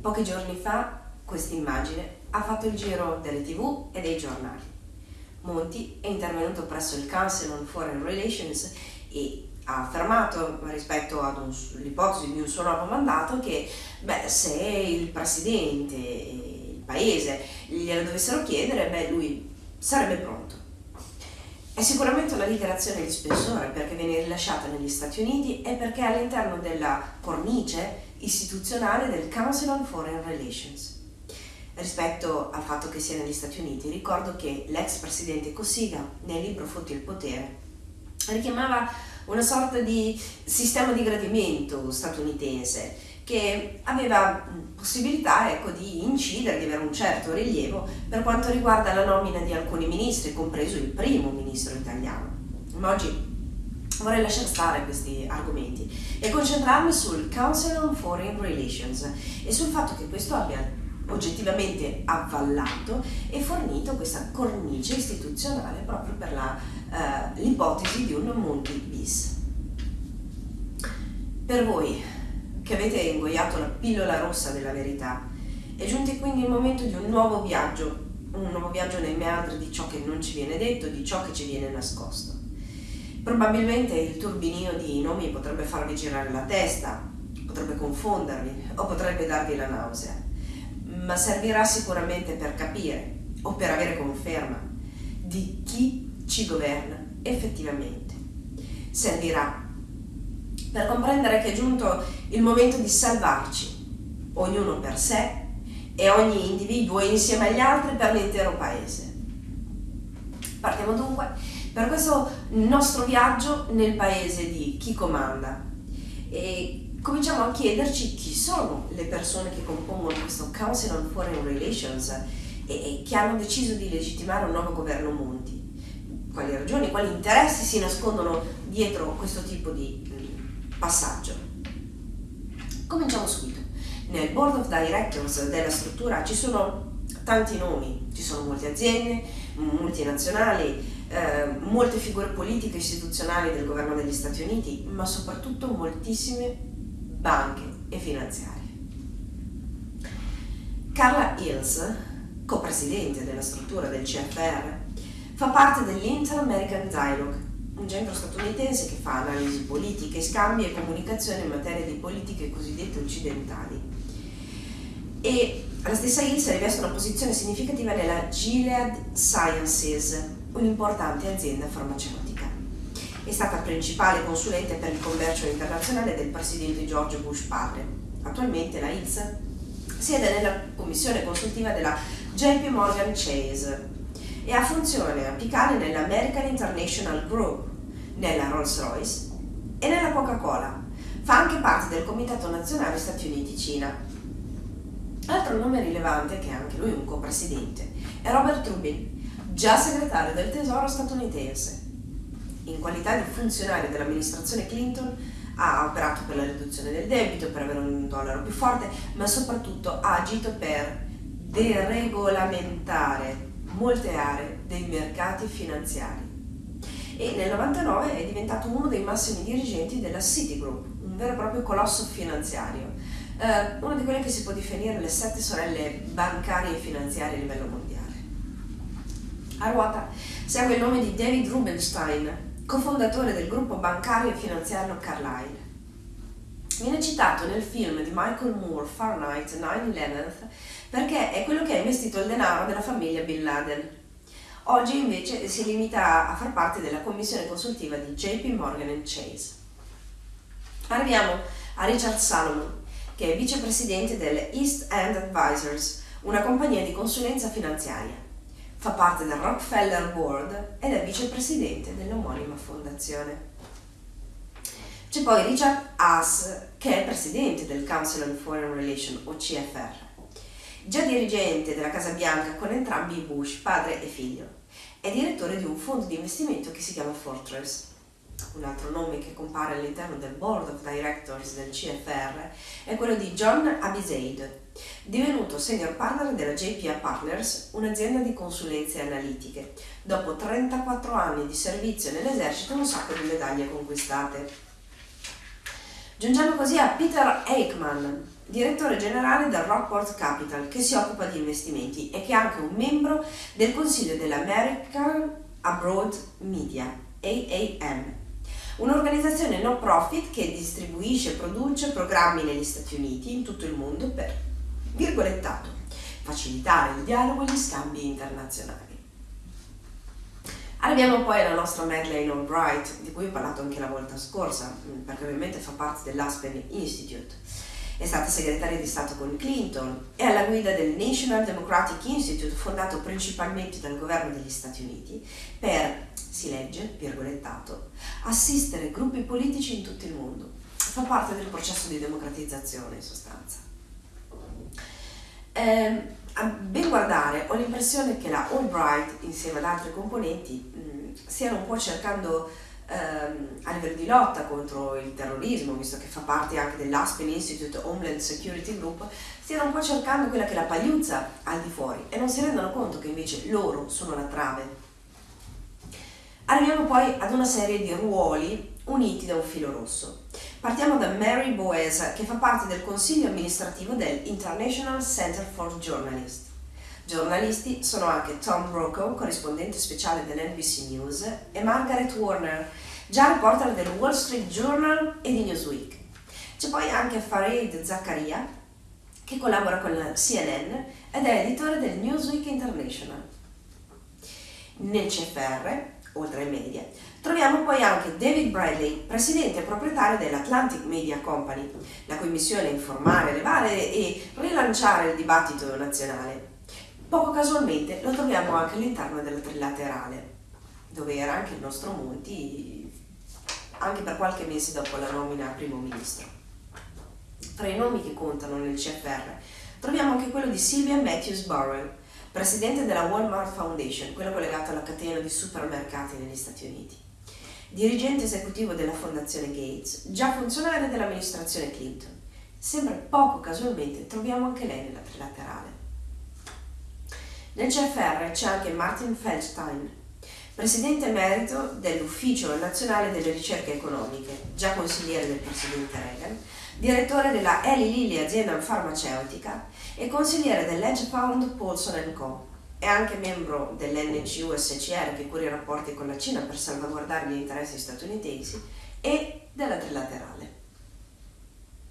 Pochi giorni fa questa immagine ha fatto il giro delle tv e dei giornali. Monti è intervenuto presso il Council on Foreign Relations e ha affermato rispetto all'ipotesi di un suo nuovo mandato che beh, se il presidente e il paese glielo dovessero chiedere, beh, lui sarebbe pronto. È sicuramente una dichiarazione di spessore perché viene rilasciata negli Stati Uniti e perché all'interno della cornice istituzionale del Council on Foreign Relations. Rispetto al fatto che sia negli Stati Uniti, ricordo che l'ex presidente Cossiga, nel libro Fotti il potere, richiamava una sorta di sistema di gradimento statunitense che aveva possibilità ecco, di incidere, di avere un certo rilievo per quanto riguarda la nomina di alcuni ministri, compreso il primo ministro italiano. Ma oggi vorrei lasciare stare questi argomenti e concentrarmi sul Council on Foreign Relations e sul fatto che questo abbia oggettivamente avvallato e fornito questa cornice istituzionale proprio per eh, l'ipotesi di un Monti bis. Per voi che avete ingoiato la pillola rossa della verità, è giunto quindi il momento di un nuovo viaggio, un nuovo viaggio nei meandri di ciò che non ci viene detto, di ciò che ci viene nascosto. Probabilmente il turbinio di nomi potrebbe farvi girare la testa, potrebbe confondervi o potrebbe darvi la nausea, ma servirà sicuramente per capire o per avere conferma di chi ci governa effettivamente. Servirà per comprendere che è giunto il momento di salvarci, ognuno per sé e ogni individuo insieme agli altri per l'intero paese. Partiamo dunque per questo nostro viaggio nel paese di chi comanda e cominciamo a chiederci chi sono le persone che compongono questo Council on Foreign Relations e, che hanno deciso di legittimare un nuovo governo Monti. Quali ragioni, quali interessi si nascondono dietro questo tipo di passaggio. Cominciamo subito. Nel board of directors della struttura ci sono tanti nomi, ci sono molte aziende, multinazionali, eh, molte figure politiche e istituzionali del governo degli Stati Uniti, ma soprattutto moltissime banche e finanziarie. Carla Hills, co-presidente della struttura del CFR, fa parte dell'Inter-American Dialogue, un centro statunitense che fa analisi politiche, scambi e comunicazione in materia di politiche cosiddette occidentali. E la stessa Hills riveste una posizione significativa nella Gilead Sciences, un'importante azienda farmaceutica. È stata principale consulente per il commercio internazionale del presidente George Bush padre. Attualmente la Hills siede nella commissione consultiva della JP Morgan Chase e ha funzione apicale nell'American International Group, nella Rolls-Royce e nella Coca-Cola. Fa anche parte del Comitato Nazionale Stati Uniti-Cina. Altro nome rilevante, che è anche lui un co-presidente, è Robert Rubin, già segretario del Tesoro statunitense. In qualità di funzionario dell'amministrazione Clinton ha operato per la riduzione del debito, per avere un dollaro più forte, ma soprattutto ha agito per deregolamentare molte aree dei mercati finanziari e nel 99 è diventato uno dei massimi dirigenti della Citigroup, un vero e proprio colosso finanziario, eh, una di quelle che si può definire le sette sorelle bancarie e finanziarie a livello mondiale. A ruota segue il nome di David Rubenstein, cofondatore del gruppo bancario e finanziario Carlyle. Viene citato nel film di Michael Moore Fahrenheit 9-11 perché è quello che ha investito il denaro della famiglia Bin Laden Oggi invece si limita a far parte della commissione consultiva di JP Morgan Chase. Arriviamo a Richard Salomon, che è vicepresidente delle East End Advisors, una compagnia di consulenza finanziaria. Fa parte del Rockefeller Board ed è vicepresidente dell'omonima fondazione. C'è poi Richard Haas, che è presidente del Council on Foreign Relations o CFR già dirigente della Casa Bianca con entrambi i Bush, padre e figlio. È direttore di un fondo di investimento che si chiama Fortress. Un altro nome che compare all'interno del Board of Directors del CFR è quello di John Abizaid, divenuto senior partner della JPA Partners, un'azienda di consulenze analitiche, dopo 34 anni di servizio nell'esercito e un sacco di medaglie conquistate. Giungiamo così a Peter Eichmann, direttore generale del Rockport Capital, che si occupa di investimenti e che è anche un membro del consiglio dell'American Abroad Media, AAM, un'organizzazione no profit che distribuisce e produce programmi negli Stati Uniti, in tutto il mondo, per, virgolettato, facilitare il dialogo e gli scambi internazionali. Arriviamo poi alla nostra Madeleine Albright, di cui ho parlato anche la volta scorsa, perché ovviamente fa parte dell'Aspen Institute. È stata segretaria di Stato con Clinton e alla guida del National Democratic Institute, fondato principalmente dal governo degli Stati Uniti, per, si legge, virgolettato, assistere gruppi politici in tutto il mondo. Fa parte del processo di democratizzazione, in sostanza. Eh, a ben guardare, ho l'impressione che la Albright, insieme ad altri componenti, mh, stiano un po' cercando ehm, a livello di lotta contro il terrorismo, visto che fa parte anche dell'Aspen Institute Homeland Security Group, stiano un po' cercando quella che è la pagliuzza al di fuori e non si rendono conto che invece loro sono la trave. Arriviamo poi ad una serie di ruoli uniti da un filo rosso. Partiamo da Mary Boesa, che fa parte del consiglio amministrativo del International Center for Journalists. Giornalisti sono anche Tom Brokaw, corrispondente speciale dell'NBC News, e Margaret Warner, già reporter del Wall Street Journal e di Newsweek. C'è poi anche Fareed Zakaria, che collabora con la CNN ed è editore del Newsweek International. Nel CFR, oltre ai media, troviamo poi anche David Bradley, presidente e proprietario dell'Atlantic Media Company, la cui missione è informare, elevare e rilanciare il dibattito nazionale. Poco casualmente lo troviamo anche all'interno della trilaterale, dove era anche il nostro Monti, anche per qualche mese dopo la nomina a primo ministro. Tra i nomi che contano nel CFR troviamo anche quello di Sylvia Matthews Burrell, presidente della Walmart Foundation, quello collegato alla catena di supermercati negli Stati Uniti, dirigente esecutivo della Fondazione Gates, già funzionario dell'amministrazione Clinton. Sempre poco casualmente troviamo anche lei nella trilaterale. Nel CFR c'è anche Martin Feldstein, presidente emerito dell'Ufficio Nazionale delle Ricerche Economiche, già consigliere del presidente Reagan, direttore della Eli Lilly azienda farmaceutica e consigliere dell'Edge Fund Paulson Co. È anche membro dell'NCUSCR che cura i rapporti con la Cina per salvaguardare gli interessi statunitensi e della Trilaterale.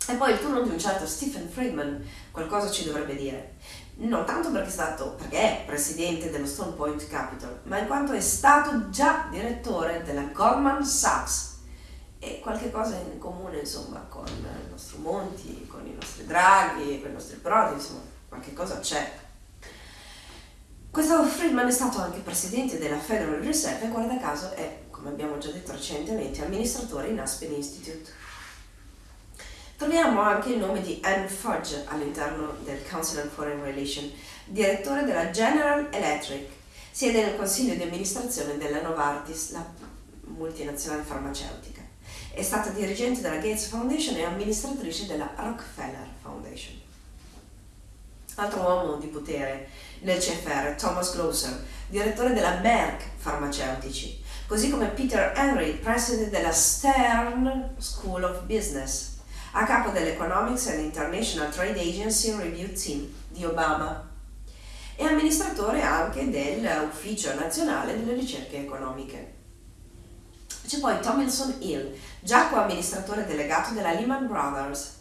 E poi il turno di un certo Stephen Friedman qualcosa ci dovrebbe dire non tanto perché è stato, perché è presidente dello Stone Point Capital, ma in quanto è stato già direttore della Goldman Sachs e qualche cosa in comune insomma con il nostro Monti, con i nostri Draghi, con i nostri Prodi, insomma qualche cosa c'è. Questo Friedman è stato anche presidente della Federal Reserve e guarda caso è, come abbiamo già detto recentemente, amministratore in Aspen Institute. Troviamo anche il nome di Anne Fudge all'interno del Council on Foreign Relations, direttore della General Electric, siede nel consiglio di amministrazione della Novartis, la multinazionale farmaceutica. È stata dirigente della Gates Foundation e amministratrice della Rockefeller Foundation. Altro uomo di potere nel CFR, Thomas Glosser, direttore della Merck Farmaceutici, così come Peter Henry, presidente della Stern School of Business a capo dell'Economics and International Trade Agency Review Team di Obama e amministratore anche dell'Ufficio Nazionale delle Ricerche Economiche. C'è poi Tomlinson Hill, già co-amministratore delegato della Lehman Brothers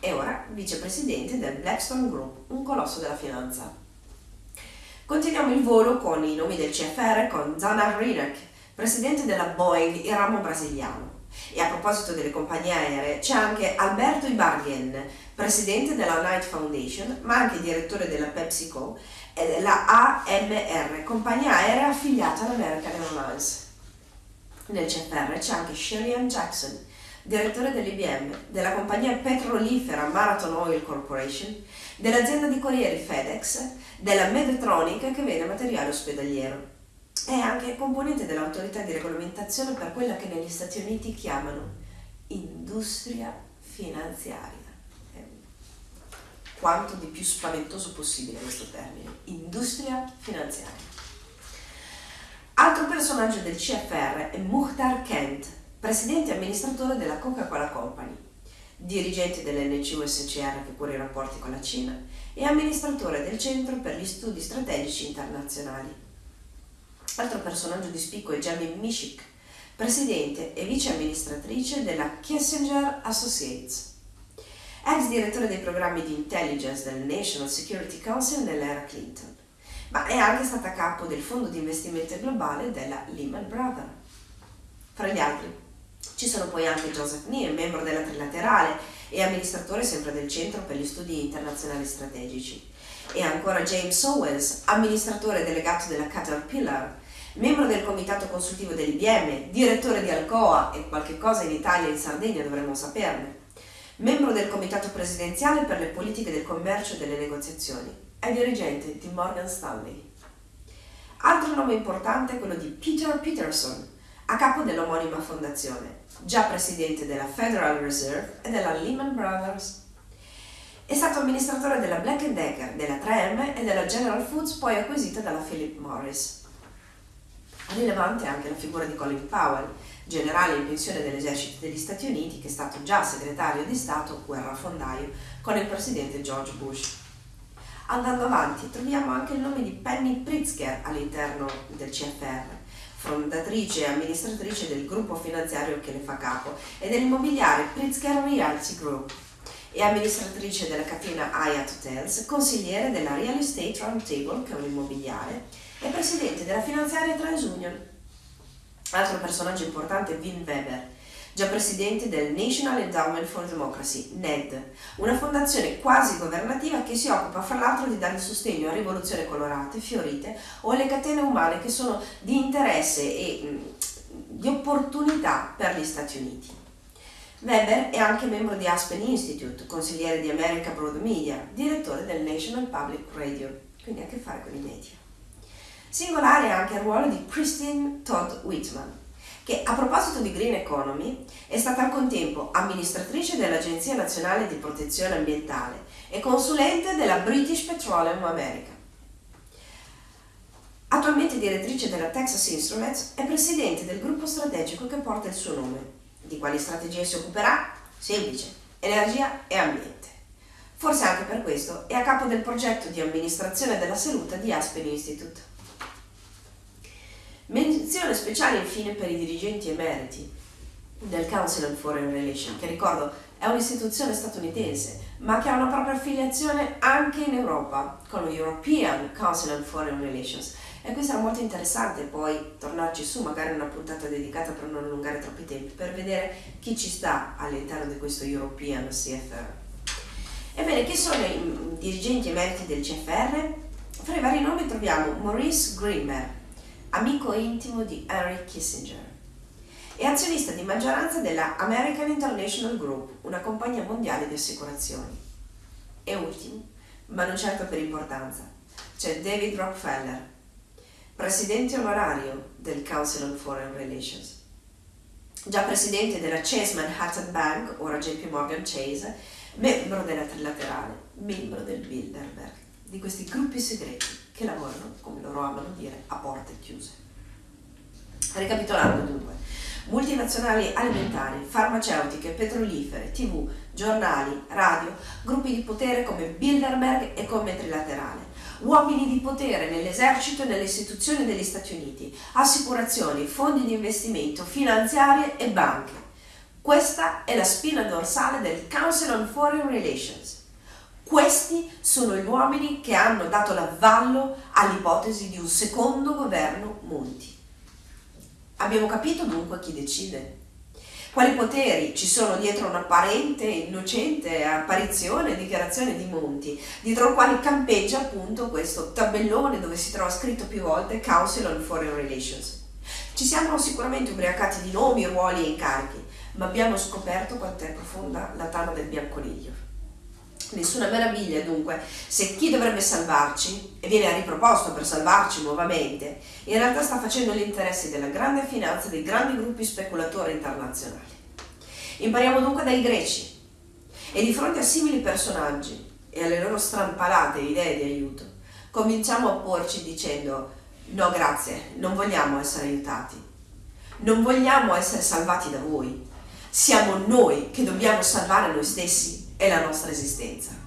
e ora vicepresidente del Blackstone Group, un colosso della finanza. Continuiamo il volo con i nomi del CFR con Zana Rinek, presidente della Boeing e ramo brasiliano. E a proposito delle compagnie aeree, c'è anche Alberto Ibarguen, presidente della Knight Foundation, ma anche direttore della PepsiCo e della AMR, compagnia aerea affiliata all'American Airlines. Nel CFR c'è anche Sherian Jackson, direttore dell'IBM, della compagnia petrolifera Marathon Oil Corporation, dell'azienda di corrieri FedEx, della Medtronic che vende materiale ospedaliero. È anche componente dell'autorità di regolamentazione per quella che negli Stati Uniti chiamano industria finanziaria. Quanto di più spaventoso possibile questo termine, industria finanziaria. Altro personaggio del CFR è Muhtar Kent, presidente e amministratore della Coca-Cola Company. dirigente dell'NCUSCR che cura i rapporti con la Cina e amministratore del Centro per gli Studi Strategici Internazionali. Altro personaggio di spicco è Jamie Mishik, presidente e vice amministratrice della Kissinger Associates, ex direttore dei programmi di intelligence del National Security Council nell'era Clinton, ma è anche stata capo del fondo di investimento globale della Lehman Brothers. Fra gli altri ci sono poi anche Joseph Nee, membro della Trilaterale e amministratore sempre del Centro per gli Studi Internazionali Strategici. E ancora James Owens, amministratore delegato della Caterpillar, membro del comitato consultivo dell'IBM, direttore di Alcoa e qualche cosa in Italia e in Sardegna dovremmo saperne, membro del comitato presidenziale per le politiche del commercio e delle negoziazioni, è dirigente di Morgan Stanley. Altro nome importante è quello di Peter Peterson, a capo dell'omonima fondazione, già presidente della Federal Reserve e della Lehman Brothers. È stato amministratore della Black Decker, della 3M e della General Foods, poi acquisita dalla Philip Morris. Rilevante anche la figura di Colin Powell, generale in pensione dell'esercito degli Stati Uniti, che è stato già segretario di Stato, guerrafondaio, con il presidente George Bush. Andando avanti, troviamo anche il nome di Penny Pritzker all'interno del CFR, fondatrice e amministratrice del gruppo finanziario che le fa capo e dell'immobiliare Pritzker Realty Group e amministratrice della catena Hyatt Hotels, consigliere della Real Estate Roundtable, che è un immobiliare, e presidente della finanziaria TransUnion. Altro personaggio importante è Vin Weber, già presidente del National Endowment for Democracy, NED, una fondazione quasi governativa che si occupa fra l'altro di dare sostegno a rivoluzioni colorate, fiorite o alle catene umane che sono di interesse e di opportunità per gli Stati Uniti. Weber è anche membro di Aspen Institute, consigliere di America Broad Media, direttore del National Public Radio, quindi ha a che fare con i media. Singolare anche il ruolo di Christine Todd Whitman, che a proposito di Green Economy è stata al contempo amministratrice dell'Agenzia Nazionale di Protezione Ambientale e consulente della British Petroleum America. Attualmente direttrice della Texas Instruments, è presidente del gruppo strategico che porta il suo nome. Di quali strategie si occuperà? Semplice, energia e ambiente. Forse anche per questo è a capo del progetto di amministrazione della salute di Aspen Institute. Menzione speciale infine per i dirigenti emeriti del Council on Foreign Relations, che ricordo è un'istituzione statunitense, ma che ha una propria affiliazione anche in Europa, con lo European Council on Foreign Relations. E questo era molto interessante poi tornarci su, magari una puntata dedicata per non allungare troppi tempi, per vedere chi ci sta all'interno di questo European CFR. Ebbene, chi sono i dirigenti emeriti del CFR? Fra i vari nomi troviamo Maurice Greenberg, amico intimo di Henry Kissinger. È azionista di maggioranza della American International Group, una compagnia mondiale di assicurazioni. E ultimo, ma non certo per importanza, c'è David Rockefeller, presidente onorario del Council on Foreign Relations. Già presidente della Chase Manhattan Bank, ora JP Morgan Chase, membro della Trilaterale, membro del Bilderberg, di questi gruppi segreti che lavorano, come loro amano dire, a porte chiuse. Ricapitolando dunque, multinazionali alimentari, farmaceutiche, petrolifere, tv, giornali, radio, gruppi di potere come Bilderberg e come Trilaterale, uomini di potere nell'esercito e nelle istituzioni degli Stati Uniti, assicurazioni, fondi di investimento, finanziarie e banche. Questa è la spina dorsale del Council on Foreign Relations questi sono gli uomini che hanno dato l'avvallo all'ipotesi di un secondo governo Monti. Abbiamo capito dunque chi decide? Quali poteri ci sono dietro un'apparente, innocente apparizione e dichiarazione di Monti, dietro il quale campeggia appunto questo tabellone dove si trova scritto più volte Council on Foreign Relations. Ci siamo sicuramente ubriacati di nomi, ruoli e incarichi, ma abbiamo scoperto quanto è profonda la tana del bianconiglio. Nessuna meraviglia dunque. Se chi dovrebbe salvarci e viene riproposto per salvarci nuovamente, in realtà sta facendo gli interessi della grande finanza dei grandi gruppi speculatori internazionali. Impariamo dunque dai greci. E di fronte a simili personaggi e alle loro strampalate idee di aiuto, cominciamo a porci dicendo no grazie, non vogliamo essere aiutati, non vogliamo essere salvati da voi, siamo noi che dobbiamo salvare noi stessi e la nostra esistenza.